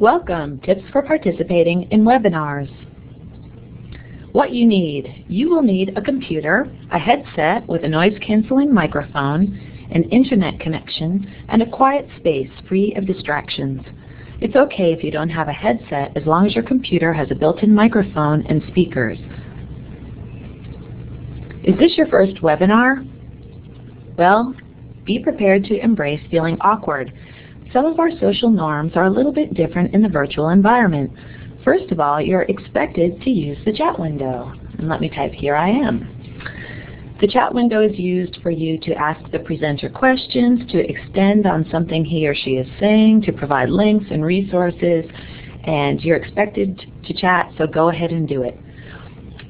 Welcome, Tips for Participating in Webinars. What you need. You will need a computer, a headset with a noise-canceling microphone, an internet connection, and a quiet space free of distractions. It's okay if you don't have a headset as long as your computer has a built-in microphone and speakers. Is this your first webinar? Well, be prepared to embrace feeling awkward some of our social norms are a little bit different in the virtual environment. First of all, you're expected to use the chat window. And let me type, here I am. The chat window is used for you to ask the presenter questions, to extend on something he or she is saying, to provide links and resources, and you're expected to chat, so go ahead and do it.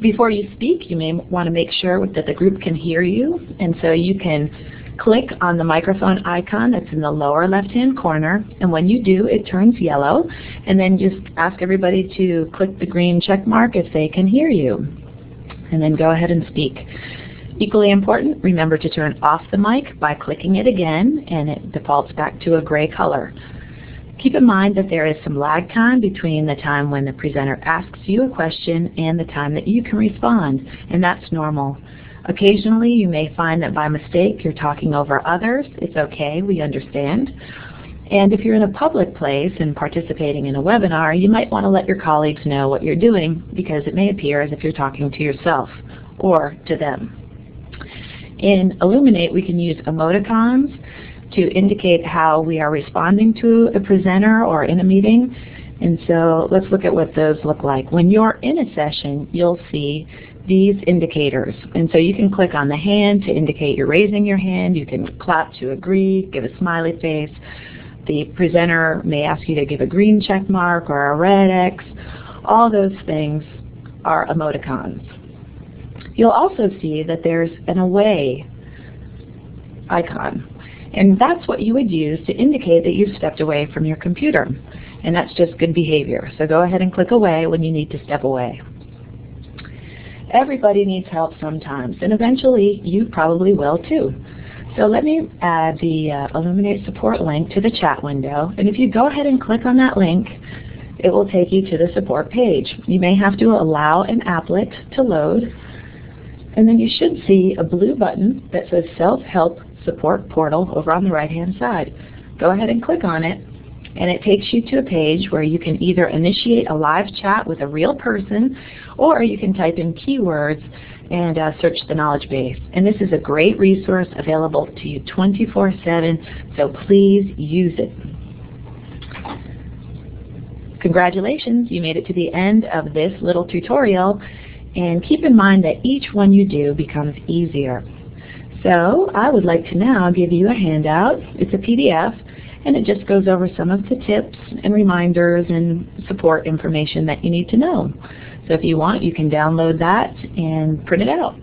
Before you speak, you may want to make sure that the group can hear you, and so you can Click on the microphone icon that's in the lower left-hand corner, and when you do, it turns yellow, and then just ask everybody to click the green check mark if they can hear you, and then go ahead and speak. Equally important, remember to turn off the mic by clicking it again, and it defaults back to a gray color. Keep in mind that there is some lag time between the time when the presenter asks you a question and the time that you can respond, and that's normal. Occasionally you may find that by mistake you're talking over others. It's okay, we understand. And if you're in a public place and participating in a webinar, you might want to let your colleagues know what you're doing because it may appear as if you're talking to yourself or to them. In Elluminate, we can use emoticons to indicate how we are responding to a presenter or in a meeting. And so let's look at what those look like. When you're in a session, you'll see these indicators. And so you can click on the hand to indicate you're raising your hand. You can clap to agree, give a smiley face. The presenter may ask you to give a green check mark or a red X. All those things are emoticons. You'll also see that there's an away icon. And that's what you would use to indicate that you've stepped away from your computer. And that's just good behavior. So go ahead and click away when you need to step away. Everybody needs help sometimes, and eventually you probably will too. So let me add the uh, Elluminate support link to the chat window, and if you go ahead and click on that link, it will take you to the support page. You may have to allow an applet to load, and then you should see a blue button that says Self-Help Support Portal over on the right-hand side. Go ahead and click on it, and it takes you to a page where you can either initiate a live chat with a real person or you can type in keywords and uh, search the knowledge base. And this is a great resource available to you 24-7, so please use it. Congratulations, you made it to the end of this little tutorial, and keep in mind that each one you do becomes easier. So I would like to now give you a handout. It's a PDF, and it just goes over some of the tips and reminders and support information that you need to know. So if you want, you can download that and print it out.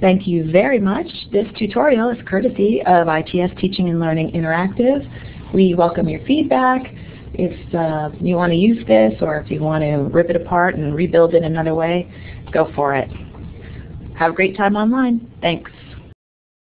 Thank you very much. This tutorial is courtesy of ITS Teaching and Learning Interactive. We welcome your feedback. If uh, you want to use this or if you want to rip it apart and rebuild it another way, go for it. Have a great time online. Thanks.